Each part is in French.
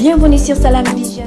Bienvenue sur Salam Vision.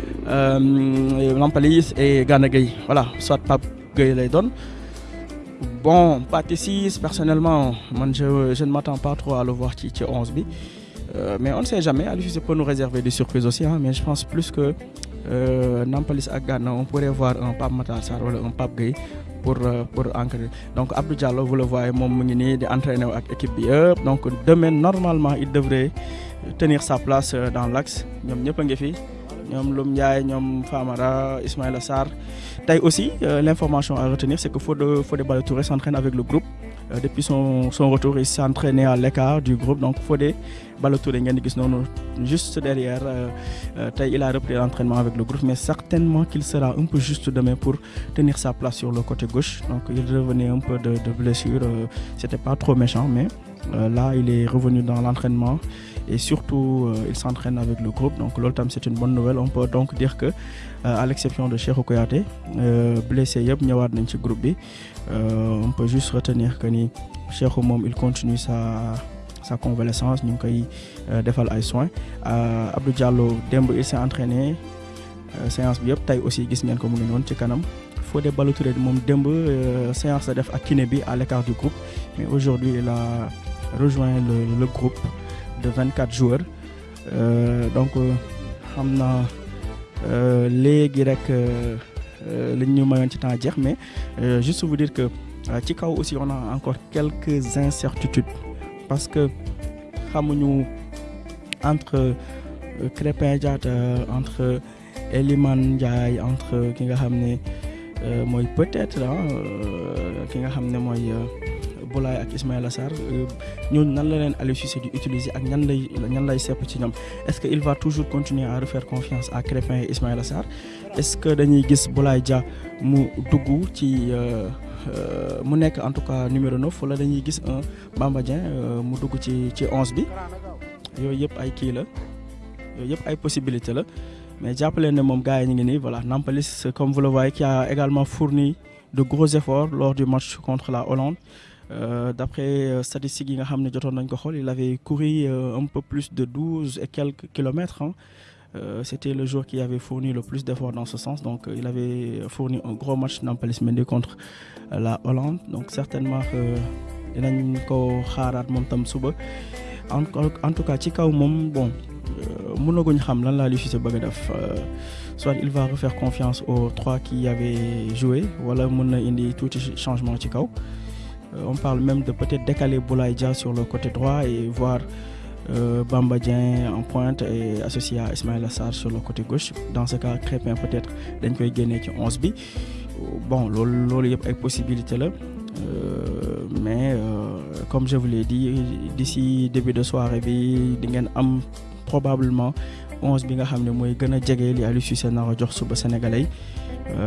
Euh, Nampalys et Gana Gueye. Voilà soit Pape Gueye lay doon bon Pathé Ciss personnellement je ne m'attends pas trop à le voir ci ci onze bi. Euh, mais on ne sait jamais Aliou peut nous réserver des surprises aussi hein, mais je pense plus que euh, Nampalys ak Gana on pourrait voir un Pape Matar Sarr wala un Pape pour pour encadrer. Donc Abdou Diallo vous le voyez moom mu ngi nii di entraîner donc demain normalement il devrait tenir sa place dans l'axe. Ñoom ñëpp. Ñoom Loum Ndiaye Famara Ismaïla Sarr. Tey aussi euh, l'information à retenir c'est que Fodé Fodé Ballo-Touré s'entraîne avec le groupe. Euh, depuis son retour il s'est entraîné à l'écart du groupe. Donc Fodé Ballo-Touré juste derrière euh, il a repris l'entraînement avec le groupe mais certainement qu'il sera un peu juste demain pour tenir sa place sur le côté gauche. Donc il revenait un peu de de blessure c'était pas trop méchant mais là il est revenu dans l'entraînement et surtout euh, il s'entraîne avec le groupe. Donc loolu tam c'est une bonne nouvelle. On peut donc dire que euh, à l'exception de Cheikhou Kouyaté euh, blessé yëpp ñëwaat nañ ci groupe bi. On peut juste retenir que ni il continue sa sa convalescence. Ñu ngi koy defal ay soins. Abdou Diallo il s'est entraîné séance bi yëpp. Aussi gis ngeen ko mu ngi noonu ci kanam. Fodé Ballo-Touré séance la def à l'écart du groupe. Mais aujourd'hui il a rejoint le groupe de 24 joueurs. Euh, donc xam naa léegi rek li ñu mayoon ci temps jeex mais juste vous dire que ci kaw aussi on a encore quelques incertitudes parce que entre Diatta entre Ndiaye entre ki nga xam peut-être xam mooy Boulaye ak Ismaïla Sarr ñooñu nan la leen Aliou utiliser ak ñan lay ñoom? Est-ce que il va toujours continuer à refaire confiance à Crépin et Ismaïla Sarr? Est-ce que dañuy gis Boulaye Dia mu dugg mu nekk en tout cas numéro 9 wala dañuy gis un Bamba Dieng mu dugg ci ci 11 bi? Yooyu yëpp ay kii la yooyu yëpp ay possibilité la mais jàppale ne moom gars yi voilà Nampalys comme vous le voyez qui a également fourni de gros efforts lors du match contre la Hollande Euh, d'après euh, statistiques il avait couru euh, un peu plus de douze et quelques kilomètres hein. c'était le joueur qui avait fourni le plus d'efforts dans ce sens. Donc il avait fourni un gros match Nampalys Mendy contre la Hollande. Donc certainement tam suba. En en tout cas ci kaw moom bon a def. Soit il va refaire confiance aux trois qui avaient joué wala mën na indi tuuti changement ci kaw on parle même de peut-être décaler Boulaye Dia sur le côté droit et voir euh, Bamba Dieng en pointe et associé à Ismaïla Sarr sur le côté gauche. Dans ce cas Crépin peut-être dañ koy génnee ci onze bi. Bon loolu loolu yëpp ay possibilité la. Mais comme je vous l'ai dit d'ici début de soirée bi di ngeen am probablement onze bi nga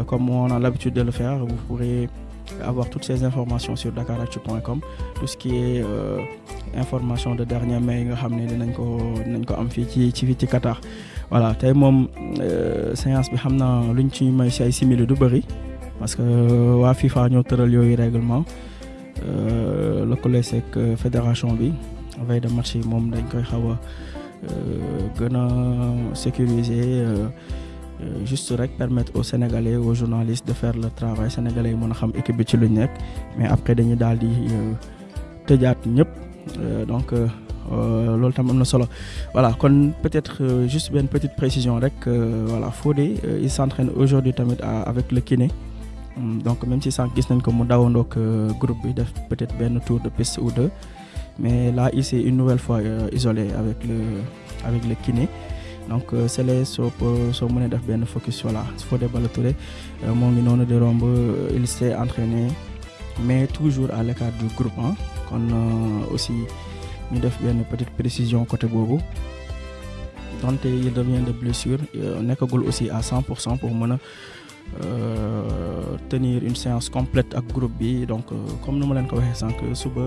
comme on a l'habitude de le faire vous pourrez avoir toutes ces informations sur dakaractu.com tout ce qui est euh, information de dernière mai yi nga xam dinañ ko dinañ ko am ci Qatar. Voilà tey moom séance bi xam naa luñ ci may si ay parce que waa FIFA ñoo tëral yooyu règlement. Lëkkale seeg fédération bi veille de match yi moom dañ koy xaw a gën a sécuriser juste rek permettre aux Sénégalais aux journalistes de faire le travail. Sénégalais yi mais après dañuy daal di tëjaat ñëpp. Donc loolu tam solo. Voilà peut-être juste benn petite précision rek voilà il s'entraîne aujourd'hui avec le kiné. Donc même si sànq gis nañ ko groupe bi def peut-être benn tour de piste ou deux mais là il s'est une nouvelle fois isolé avec le avec le kiné donc Sélé soo soo mënee def benn focus voilà. Fodé Ballo-Touré moo ngi noonu di romb il s'est entraîné mais toujours à l'écart du groupe ah kon aussi ñu def benn petite précision côté boobu. Donte il revient de blessure nekkagul aussi à 100 pour cent pour mën a tenir une séance complète ak groupe bi. Donc comme nu ma leen ko waxee sànq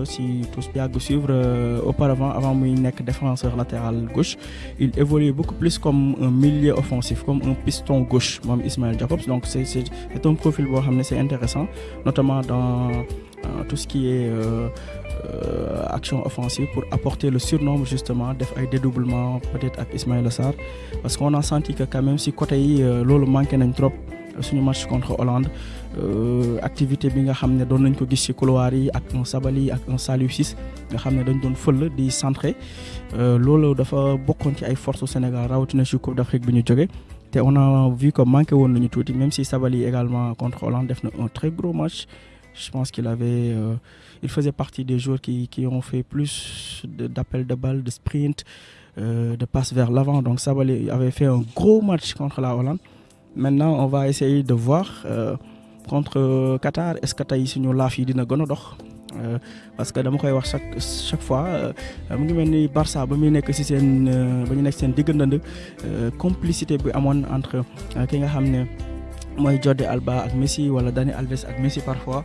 si tous yàgg suivre auparavant avant muy nekk défenseur latéral gauche il évolue beaucoup plus comme un milieu offensif comme un piston gauche moom Ismaël Jacobs. Donc c'est un profil c'est intéressant notamment dans tout ce qui est Euh, action offensive pour apporter le surnombre justement def ay dédoublement peut-être ak Ismaïla Sarr parce qu'on a senti que quand même si côté yi loolu manqué nañ trop suñu match contre Hollande euh, activité bi nga xam ne doon nañ ko gis ci couloir yi ak un Sabali ak un Saliou Ciss nga xam dañ doon fël di centrer. Loolu dafa bokkoon ci ay forces Sénégal rawatina ci Coupe d'Afrique bi on a vu que manqué woon nañu tuuti même si Sabali également contre Hollande def na un très gros match. Je pense qu'il avait euh, il faisait partie des joueurs qui ont fait plus d'appels de balles de sprint euh, de passes vers l'avant. Donc Sabaly avait fait un gros match contre la Hollande maintenant on va essayer de voir euh, contre Qatar est-ce que tey suñu laaf yi dina gën a dox? Parce que dama koy wax chaque chaque fois mu ngi mel ni Barça ba muy nekk ci seen ba ñu nekk seen diggandand complicité bi amoon entre ki nga xam ne mooy Jordi Alba ak Messi wala Dani Alves ak Messi parfois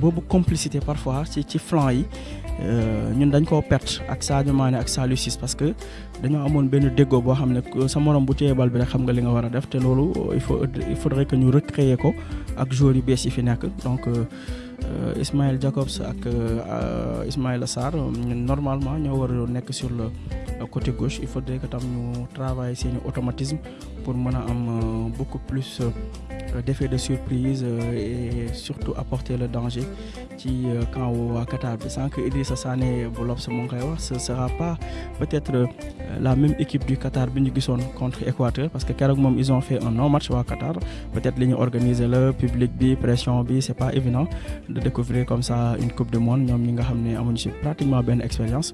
boobu complicité parfois ci ci flanc yi ñun dañ koo perte ak Sadio Mané parce que dañoo amoon benn déggoo boo xam ne sa morom bu il il faudrait que ñu recréer ko ak joueurs yu donc Ismaël Jacobs ak Ismaïla Sarr normalement nekk sur le côté gauche. Il faudrait que tam ñu travailler seeni automatisme pour mën a am beaucoup plus d'effet de surprise et surtout apporter le danger ci camp waa Qatar. Bi sans que Idrissa Sané bu ce sera pas peut-être la même équipe du Qatar bi contre Équateur parce que keroog ils ont fait un non match waa Qatar. Peut-être li ñu organiser le public bi pression bi c'est pas évident de découvrir comme ça une coupe du monde. Ñoom ñi nga xam ne amuñu ci pratiquement expérience.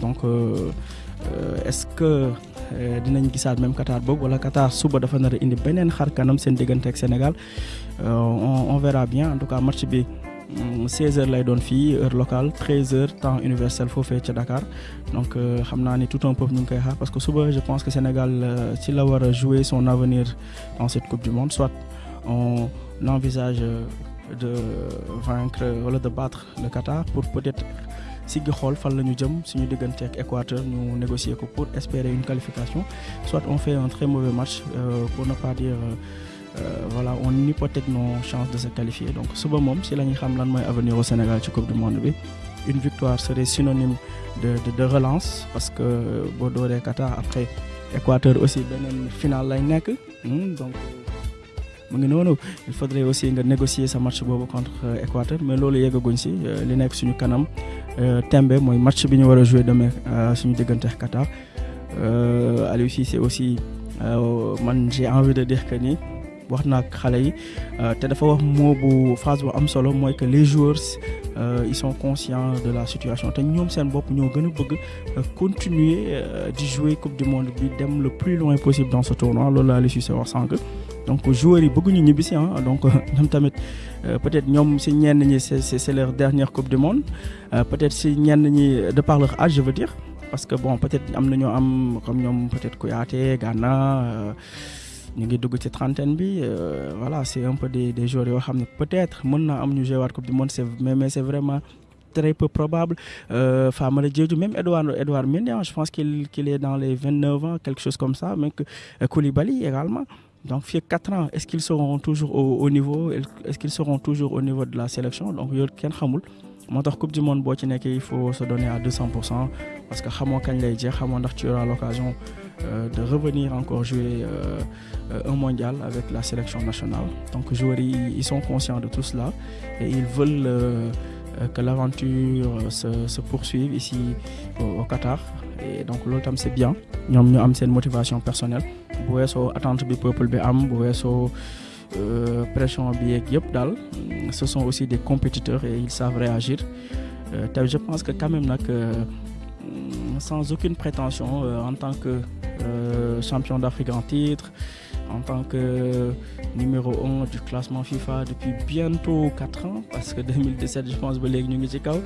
Donc euh, euh, est-ce que dinañ gisaat même Qatar boobu wala Qatar suba dafa nar a indi beneen xar kanam seen diggante ak Sénégal. On on verra bien. En tout cas match bi 16h lay doon fii heure locale 13h temps universel foofee ca Dakar. Donc xam naa ni tout un peuple ñu ngi koy xaar parce que suba je pense que Sénégal ci la war a jouer son avenir dans cette coupe du monde. Soit on envisage de vaincre wala de battre le Qatar pour peut-être siggi xool fan la ñu jëm suñu diggante ak Équateur ñu négocier pour espérer une qualification. Soit on fait un très mauvais match euh, pour ne pas dire euh, voilà on hypothèque nos chances de se qualifier. Donc suba moom si la ñuy xam au Sénégal ci coupe du monde une victoire serait synonyme de de, relance parce que boo dooree Qatar après Équateur aussi beneen final lay nekk. Donc ngi noonu. Il faudrait aussi négocier sa match contre Équateur mais loolu yeggaguñ si li nekk suñu kanam tembe mooy match bi ñu jouer demain suñu diggante Qatar. Aliou Cissé aussi man j'ai envie de dire que ni wax naa ak xale yi te dafa moo bu am solo mooy que les joueurs ils sont conscients de la situation te ñoom seen bopp ñoo gën a bëgg continuer di jouer coupe du monde bi dem le plus loin possible dans ce tournoi loolu la Aliou Cissé wax sànq donc joueurs yi bëgguñu ñibbisi ah donc ñoom tamit peut-être ñoom c'est leur dernière coupe du monde peut-être si ñenn de par leur âge je veux dire parce que bon peut-être am na ñoo am comme ñoom peut-être Kouyaté Gana ñu ngi dugg trentaine voilà c'est un peu des joueurs peut-être mën naa am ñu jouer waat coupe du monde c'est mais c'est vraiment très peu probable. Euh, Famara même Edouard Edouard Mendy je pense qu'il est dans les vingt-neuf ans quelque chose comme ça mais que Koulibaly également donc fii ak quatre ans est-ce qu'ils seront toujours au, au niveau est-ce qu'ils seront toujours au niveau de la sélection? Donc kenn xamul. Moo tax coupe du monde il faut se donner à deux cents pour cent parce que tu auras l'occasion euh, de revenir encore jouer euh, un mondial avec la sélection nationale. Donc joueurs yi ils sont conscients de tout cela et ils veulent que l'aventure se poursuive ici au Qatar et donc tam c'est bien. Ñoom ñu am motivation personnelle. Bu attente bi peuple bi am bu weesoo pression ce sont aussi des compétiteurs et ils savent réagir. Te je pense que quand même nag sans aucune prétention en tant que champion d'Afrique en titre en tant que numéro un du classement FIFA depuis bientôt quatre ans parce que 2017 je pense ci kaw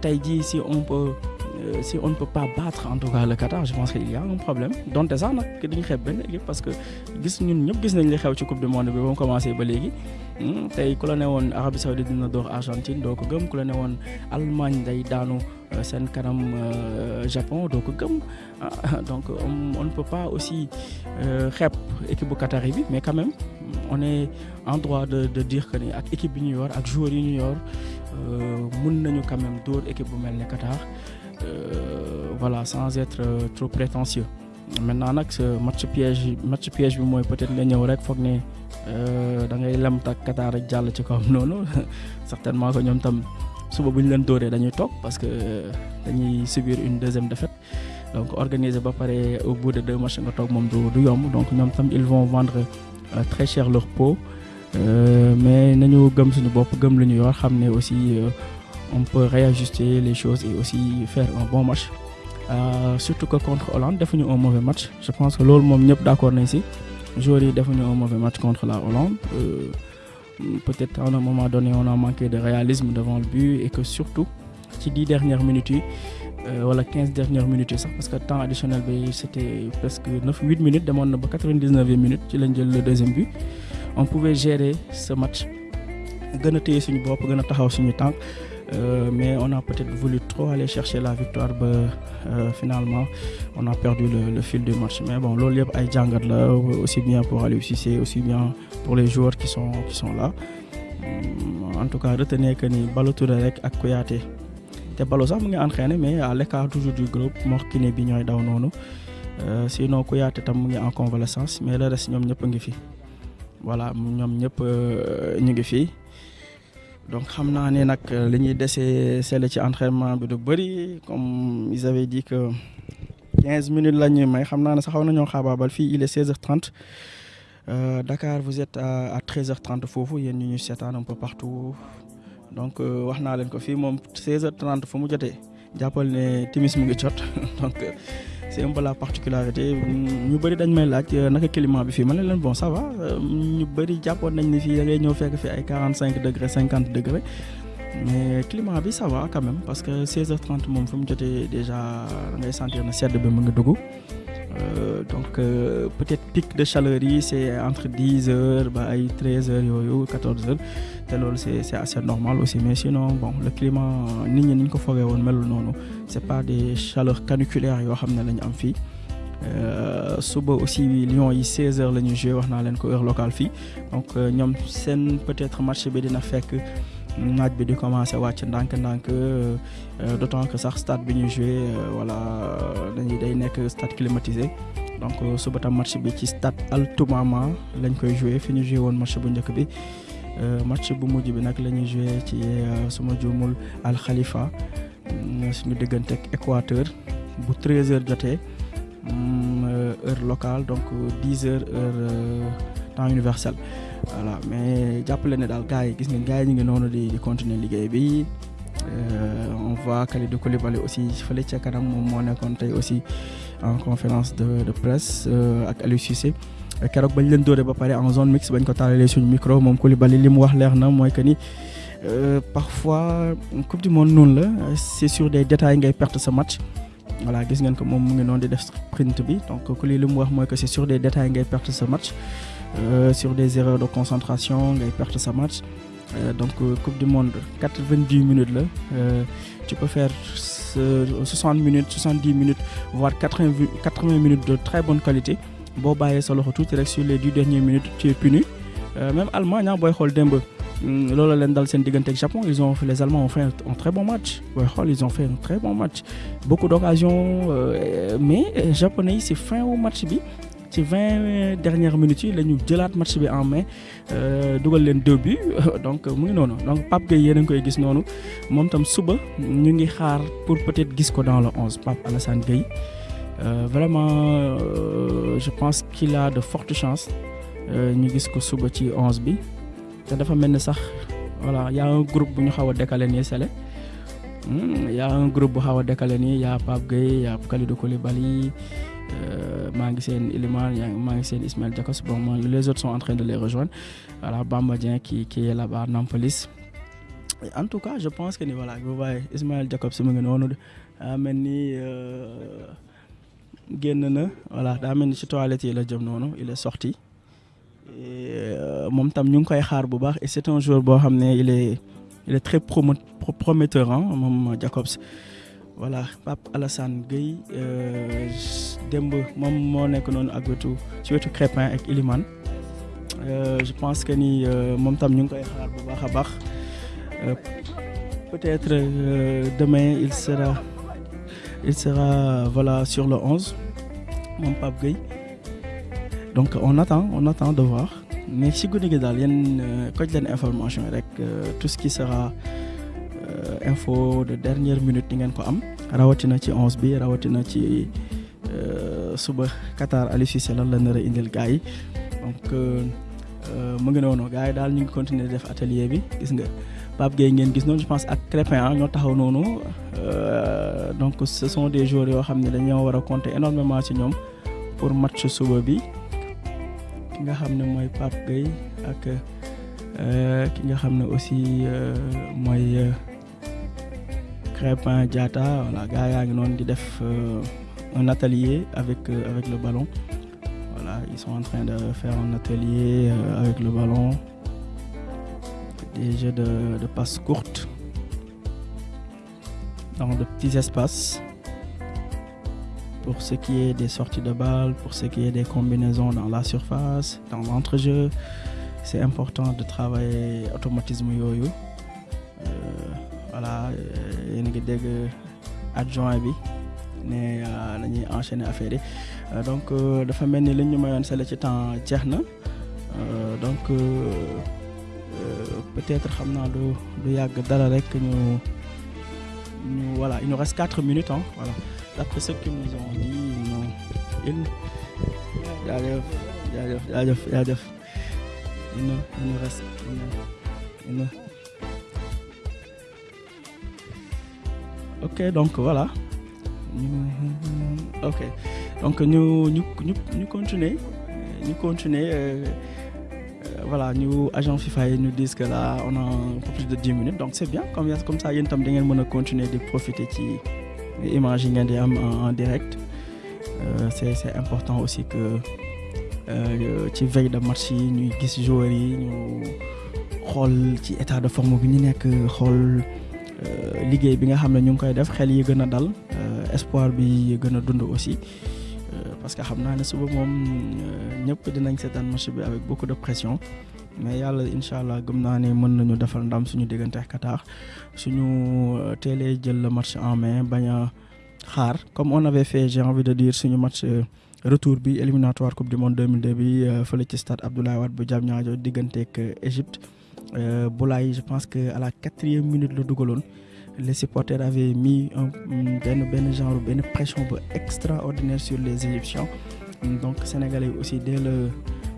tey jii si on peut si on ne peut pas battre en tout cas le Qatar je pense qu'il y a un problème. Donte sax nag dañu xeeb benn parce que gis ñun ñëpp gis nañ li xew ci coupe du monde bi ba mu commencé ba léegi. Tey ku la ne woon Arabie Saoudite dina door Argentine doo ko gëm. Ku la ne woon Allemagne day daanu seen kanam Japon doo ko gëm. Donc on ne peut pas aussi xeeb équipe bu Qatar bi mais quand même on est en droit de de dire que ni ak équipe bi ñu yor ak joueurs yi ñu yor mën nañu quand même dóor équipe bu mel Qatar voilà sans être trop prétentieux. Maintenant nag match piège match piège bi mooy peut-être nga ñëw rek foog ne da ngay lem tak Qatar rek jàll ci kawam certainement que ñoom tam suba bu ñu leen dóoree dañuy toog parce que dañuy subir une deuxième défaite. Donc organiser ba pare au bout de deux matchs nga toog moom du du donc ñoom tam ils vont vendre très cher leur peau. Mais nañu gëm suñu bopp gëm lu ñu yor xam ne aussi on peut réajuster les choses et aussi faire un bon match. Euh, surtout que contre Hollande defuñu un mauvais match. Je pense que loolu moom ñëpp d'accord nañ ci joueurs un mauvais match contre la Hollande. Euh, peut-être à un moment donné on a manqué de réalisme devant le but et que surtout ci dix dernières minutes yi wala quinze dernières minutes yi sax parce que temps additionnel c'était presque neuf huit minutes demoon na ba quatre-vingt-dix-neuvième minute le deuxième but. On pouvait gérer ce match gën a téye suñu bopp Euh, mais on a peut-être voulu trop aller chercher la victoire euh, finalement. On a perdu le, fil du match. Mais bon loolu yëpp aussi bien pour Aliou aussi bien pour les joueurs qui sont là. Euh, en tout cas retenez que ni Ballo Touré rek ak Kouyaté. Te Ballo sax entraîné mais à l'écart toujours du groupe Mor Kiné bi ñooy daw noonu. Sinon Kouyaté tam en convalescence mais le reste ñoom ñëpp a voilà ñoom ñëpp ñu ngi fi. Donc desee sell ci entraînement bi du bëri. Comme ils avaient dit que quinze minutes la fii il est seize heures trente. Dakar vous êtes à à treize heures trente foofu. Yéen ñu ñu seetaan un peu partout. Donc jotee. Jàppal ne timis mu ngi jot. Donc c'est un peu la particularité. Ñu bëri dañ may laaj naka climat bi fii? Ma ne leen bon ça va. Ñu bëri jàppoon nañ ni fii da ngay ñëw fekk fi ay quarante cinq degré cinquante degré mais climat bi ça va quand même parce que seize heures trente moom fu mu déjà ngay sentir na sedd bi mu dugg donc peut-être pic de chaleur c'est entre dix heures ba ay treize heures yooyu quatorze heures. Te loolu c'est assez normal aussi mais sinon bon le climat nit ni ko c'est pas des chaleurs caniculaires yoo xam ne la am suba aussi Lyon yi 16 heures la ñuy jouer wax naa heure locale donc ñoom seen peut-être match bi dina fekk naaj bi di commencer wàcc ndànk-ndànk d'autant que sax stade bi ñuy jouer voilà dañuy day nekk stade climatisé. Donc suba tam match bi ci stade Al Toumama lañ koy jouer fi ñu jouer woon match bu njëkk bi. Match bu mujj bi nag la ñuy jouer ci suma juumul Al Khalifa suñu diggante ak Équateur. Bu 13 heures jotee heure locale donc 10 heures heure temps universel voilà mais jàppale ne daal gars yi gis continuer bi. On voit Kalidou Koulibaly aussi fële kanam aussi en conférence de de presse ak Aliou Cissé. Bañ leen ba en zone mixte bañ ko taalalee suñu micro que ni parfois coupe du monde noonu la c'est sur des détails ngay perte sa match. voilà donc que des détails ngay perte sa match sur des erreurs de concentration ngay perte sa match. Donc coupe du monde quatre-vingt-dix minutes la. Tu peux faire soixante minutes soixante-dix minutes voire quatre-vingts quatre-vingts minutes de très bonne qualité. Boo bàyyee sa loxo tuuti rek sur les dix dernières minutes tu es puni. Même Allemagne booy xool démb loolu leen Japon ils ont les Allemands ont fait un très bon match. Ils ont fait un très bon match. Beaucoup d'occasions mais japonais yi ci fin wu match bi ci vingt dernières minutes yi la match en main dugal leen deux buts. Donc mu ngi donc Pape Gueye yéen a koy gis noonu. Moom tam suba ñu ngi xaar pour peut-être gis dans le onze. Gueye vraiment je pense qu'il a de fortes chances ñu gis ko suba onze bi. Dafa voilà y a un groupe bu ñu décalé nii Sele y a un groupe bu a décalé nii y a Pape Gueye y a Kalidou Koulibaly maa ngi seen Iliman maa Ismaël Jakobs bon les autres sont en train de les rejoindre. Voilà Bamba qui qui est là-bas Nampalys. En tout cas je pense que voilà vous voyez Ismaël Jakobs mu ngi noonu. Daa mel na. Voilà daa mel ni ci toilette yi la jëm noonu il est sorti. Moom tam ñu ngi et c'est un joueur boo il est il est très prometteur ah moom voilà Pape Alassane Gueye démb moom moo nekk noonu ak wetu ci wetu Crépin ak Iliman je pense que ni moom tam ñu ngi koy xaar bu baax baax. Peut-être demain il sera il sera voilà sur le 11 moom Pape Gueye. Donc on attend on attend de voir. Mais si guddi gi daal yéen koj leen information tout ce qui sera info de dernière minute di ngeen rawatina ci onze bi rawatina ci suba Qatar Aliou Cissé lan la a indil gars donc mu ngi noonu gars yi ñu continuer def atelier bi. Gis nga Pape Gueye ngeen gis je pense ak Crépin ñoo taxaw donc ce sont des joueurs yoo xam ne dañoo compter énormément ci ñoom pour match suba bi. Ki nga xam ne mooy Pape Gueye ak ki aussi Crépin Diatta voilà gars def un atelier avec avec le ballon. Voilà ils sont en train de faire un atelier avec le ballon. Des jeux de de passes courtes. Dans de petits espaces. Pour ce qui est des sorties de balles, pour ce qui est des combinaisons dans la surface, dans l'entrejeu, c'est important de travailler automatisme yooyu dégg adjoint bi ne dañuy enchaîner affaire yi. Donc dafa mel ni li ñu mayoon sele ci temps jeex donc peut-être xam naa du du yàgg dara rek ñu voilà il nous reste quatre minutes hein voilà. D'après ce qu'ils nous ont dit non il il nous il nous reste il nous ok donc voilà. Ok. Donc ñu ñu ñu ñu continuer. Ñu continuer voilà ñu agent FIFA ñu disent que là on a un peu plus de dix minutes donc c'est bien. Comme ça yéen tam da ngeen mën a continuer di profiter ci image en direct. C'est c'est important aussi que ci veille de match yi ñuy gis joueurs yi ñu xool état de forme bi liggéey bi nga xam ne ñu ngi koy def xel yi gën a dal espoir bi gën a dund aussi parce que xam naa ne suba moom ñëpp dinañ seetaan match bi avec beaucoup de pression mais yàlla incha allah gëm naa ne mën nañu defal ndam suñu diggante ak Qatar. Suñu teelee jël le match en main bañ a xaar comme on avait fait j'ai envie de dire suñu match retour bi éliminatoire coupe du monde 2002 bi fële ci stade Abdoulaye Wade bu Diamniadio digganteeg Égypte Boulaye je pense que à la quatrième minute la dugaloon. Les supporters avaient mis un benn benn pression extraordinaire sur les Égyptiens. Donc sénégalais aussi dès le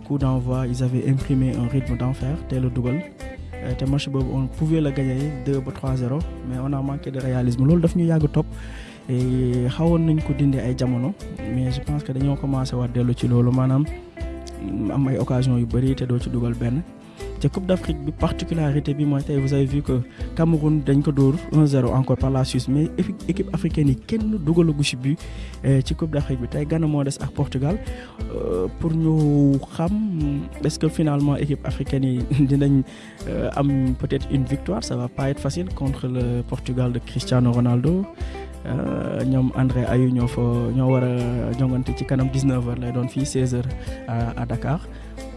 coup d'envoi ils avaient imprimé un rythme d'enfer dès le dugal. Boobu on pouvait le gagner 2 ba 3-0 mais on a manqué de réalisme. Mais je pense que dañoo commencé waat dellu ci loolu. Maanaam am ay occasion yu bëri te doo te Coupe d'Afrique particularité bi tey vous avez vu que Cameroun dañ ko dóor 1-0 encore par la Suisse mais équipe africaine yi kenn dugalagu ci but ci Coupe d'Afrique bi. Tey Ghana Portugal. Pour ñu xam est-ce que finalement équipe africaine yi dinañ am peut-être une victoire? Ça va pas être facile contre le Portugal de Cristiano Ronaldo. Ñoom André Ayew ñoo fa ñoo war a jongante ci kanam 19h lay doon fii 16h à Dakar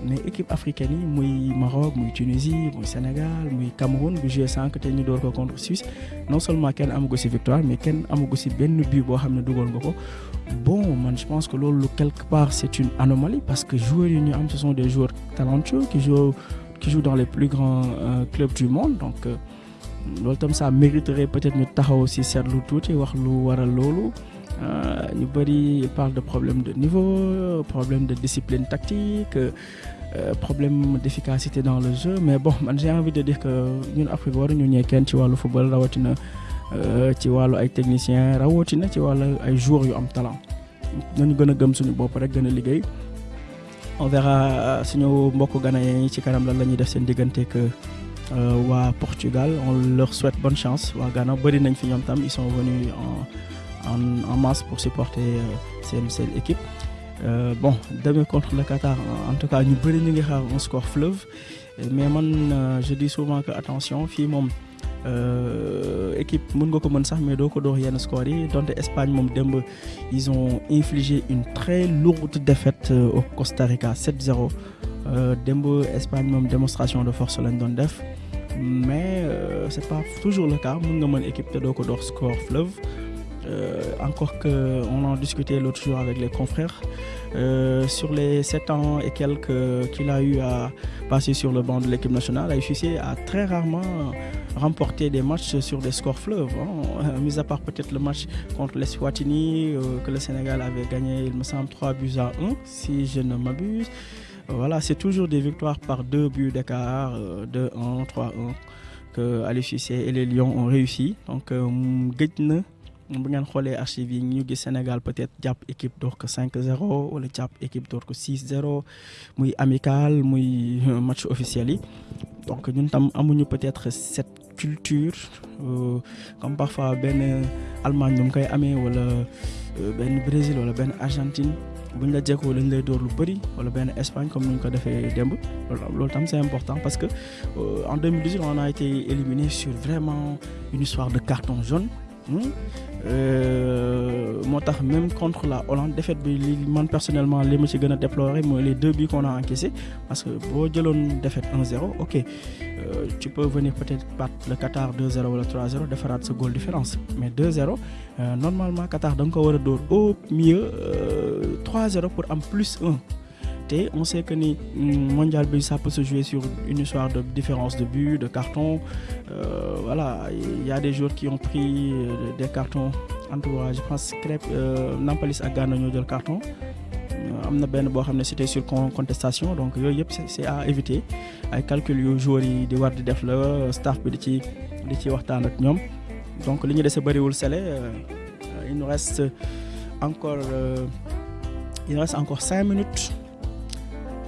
mais équipe africaine yi Maroc muy Tunisie muy Sénégal muy Cameroun bu joué sànq te ñu door ko contre Suisse. Non seulement kenn amagu ci victoire mais kenn amagu ci benn but bon man je pense que loolu quelque part c'est une anomalie parce que joueurs yi ñu am ce sont des joueurs talentueux qui jouent qui jouent dans les plus grands euh, clubs du monde. Donc loolu tam ça mériterait peut-être ñu taxaw ci seetlu tuuti wax lu waral loolu ñu bëri parle de problème de niveau de discipline tactique euh, problème d'efficacité dans le jeu mais bon j'ai envie de dire que ñun Afrique waruñu ñee kenn ci wàllu football rawatina rawatina ci wàllu ay am talent. Nañu gën a gëm suñu bopp rek on verra suñu mbokk la Portugal. On leur souhaite bonne chance. Ils sont venus en en masse pour supporter seen seen équipe. Euh, bon demain contre le Qatar en tout cas ñu bëri un score fleuve. Mais man je dis souvent que attention fii moom équipe mën nga mais score yi. Donte Espagne moom démb ils ont infligé une très lourde défaite au Costa Rica 7-0 démb Espagne moom démonstration de force lañ doon def. Mais euh, c'est pas toujours le cas. Mën nga mën équipe te score fleuve Euh, encore que on en discutait l'autre jour avec les confrères euh, sur les sept ans et quelques qu'il a eu à passer sur le banc de l'équipe nationale Cissé a très rarement remporté des matchs sur des scores fleuves hein. mis à part peut-être le match contre l'Eswatini euh, que le Sénégal avait gagné il me semble 3 buts à 1 si je ne m'abuse voilà c'est toujours des victoires par deux buts d'écart 2-1 3-1 que Cissé et les Lions ont réussi donc na bu ngeen xoolee archives yi ñu gis Sénégal peut-être jàpp équipe door ko 5-0 wala jàpp équipe door ko 6-0 muy amical muy match officiel yi. Donc ñun tam amuñu peut-être cette culture euh, comme parfois benn Allemagne nu mu koy amee wala benn Brésil wala benn Argentine. La jekkoo lay door lu bëri wala benn Espagne comme ni ñu ko defee démb. Loolu tam c'est important parce que euh, en 2018 on a été éliminé sur vraiment une histoire de carton jaune. Tax même contre la Hollande défaite personnellement li ma ci les deux buts qu'on a encaissé parce que boo jëloon défaite 1-0 ok euh, tu peux venir peut-être battre le Qatar 2-0 wala 3-0 defaraat sa goal différence. Mais 2-0 euh, normalement Qatar da nga ko au mieux euh, 3-0 pour am plus 1 on sait que ni mondial bi ça peut se jouer sur une histoire de différence de but de carton. Euh, voilà il y a des joueurs qui ont pris euh, des cartons en tout cas je pense Crêpe euh, Nampalis Ghana ñoo jël carton. Am na benn boo xam ne c'était sur contestation donc yooyu yëpp c'est à éviter. Ay calcul yu joueurs yi di war staff bi di ci di donc li ñu bëriwul sele il nous reste encore il nous reste encore cinq minutes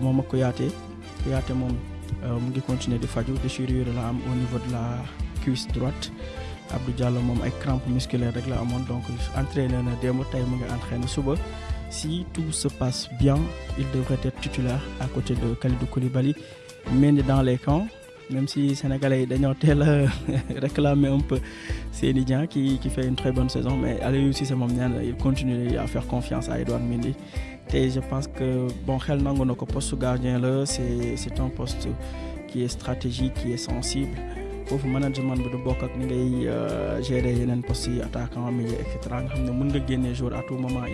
moom ak Kouyaté. Kouyaté moom mu ngi continuer la am au niveau de la cuisse droite. Abdou Diallo moom ay crampes musculaires rek la donc entraîné na démb mu ngi suba. Si tout se passe bien il devrait être titulaire à côté de Kalidou Koulibaly. Mendy dans les camps même si sénégalais dañoo teel réclamer un peu Seny Dieng qui qui fait une très bonne saison mais Aliou Cissé moom nee na il continue à faire confiance à Edouard Mendy. Te je pense que bon xel nangu na poste gardien c'est un poste qui est stratégique qui est sensible. Foofu management bi du bokk ak ngay gérer yeneen postes yi attaquant milieu et cetera nga xam ne jour à tout moment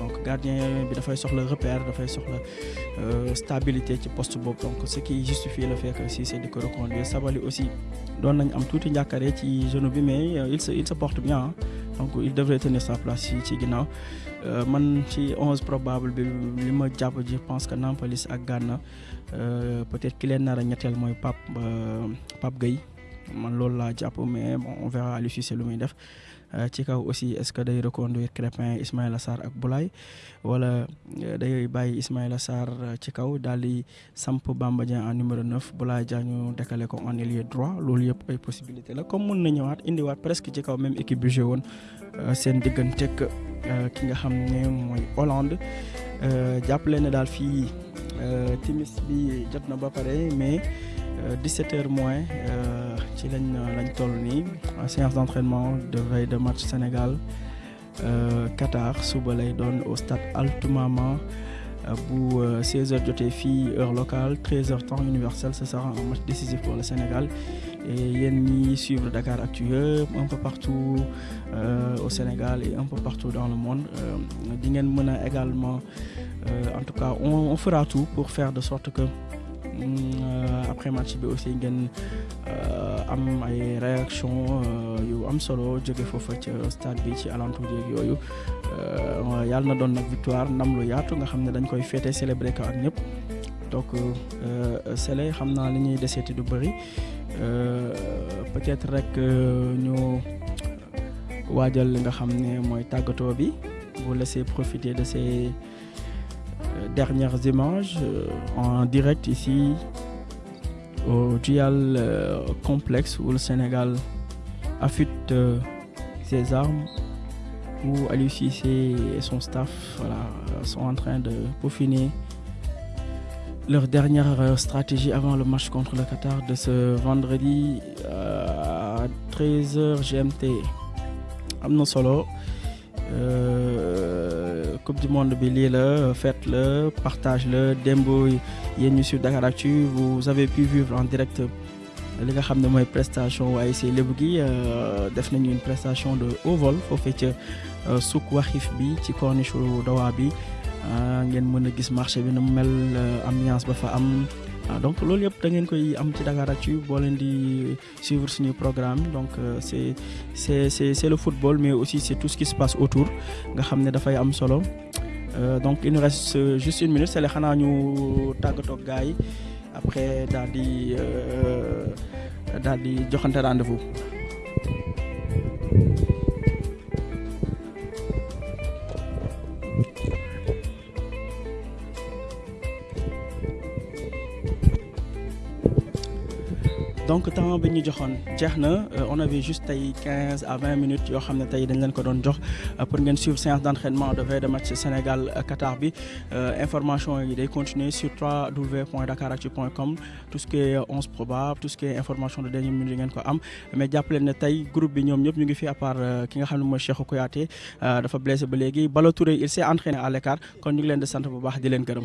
donc gardien bi dafay soxla repère dafay soxla stabilité ci poste donc ce qui justifie le fait que Cissé di ko reconduire Sabaly aussi doon nañ am tuuti njàkkare ci genou bi mais il se il se porte bien donc il devrait tenir sa place ci ginnaaw. Man ci onze probable bi je pense que Nampalys ak Gana peut-être ki leen nar a ñetteel mooy Pape Pape Gueye. Man loolu laa jàpp mais on verra Aliou Cissé lu muy ci kaw aussi est-ce que day reconduire Crépin Ismaïla Sarr ak Boulaye wala day bàyyi Ismaïla Sarr ci kaw daal di samp Bamba en numéro 9 Boulaye Dia ñu décalé ko en ailier droit loolu yëpp ay possibilité la comme mun na ñëwaat indiwaat presque ci kaw même équipe bi joué woon seen digganteeg ki nga xam ne mooy Hollande jàppale ne daal fii timis bi jot na ba pare mais 17 heures moins ci lañ lañ séance d'entraînement de veille de match Sénégal Qatar suba lay au stade Altoumama bu 16h jotee fii heure locale 13h temps universel ce sera un match décisif pour le Sénégal. Et yéen ñi suivre Dakar Actu yëpp un peu partout au Sénégal et un peu partout dans le monde di ngeen mën également en tout cas on fera tout pour faire de sorte que après match bi aussi ngeen am ay réaction yu am solo jóge stade bi ci alentour yeeg yooyu. Yàlla na victoire ndam lu yaatu nga dañ koy ñëpp. Donc Sélé xam naa li ñuy deseeti du bëri. Peut-être rek ñu waajal li nga xam ne mooy vous laisser profiter de ces dernières images en direct ici au Dual complexe où le Sénégal affûte ses armes où Cissé et son staff sont en train de peaufiner leur dernière stratégie avant le match contre le Qatar de ce vendredi à 13h GMT am na solo coupe du monde bi lii la fête la partage la démb yéen ñu sur Dakaractu vous avez pu vivre en direct li nga xam ne mooy prestation waaye si lébu gi nañu une prestation de haut vol foofee ca suk waxif bi ci corniche Dawa bi ngeen mën a gis marché bi nu mu mel ambiance ba fa donc loolu yëpp da ngeen koy am ci Dakaractu boo leen di suivre suñu programme donc c'est c'est c'est c'est le football mais aussi c'est tout ce qui se passe autour nga xam ne dafay am solo donc il nous reste juste une minute c'est xanaa ñu tàggatoo ak gars yi après daal di daal di joxante rendez-vous. Donc temps bi ñu na. On avait juste tey quinze à vingt minutes jox pour ngeen suivre séance d'entraînement de match Sénégal Qatar bi. Information yi sur www.dakaractu.com tout ce qui est onze probable tout ce qui est information de dernière minute mais jàpp leen ne tey groupe bi ñoom ñëpp ñu ngi fi à part il s'est entraîné à l'écart. Kon ñu ngi leen.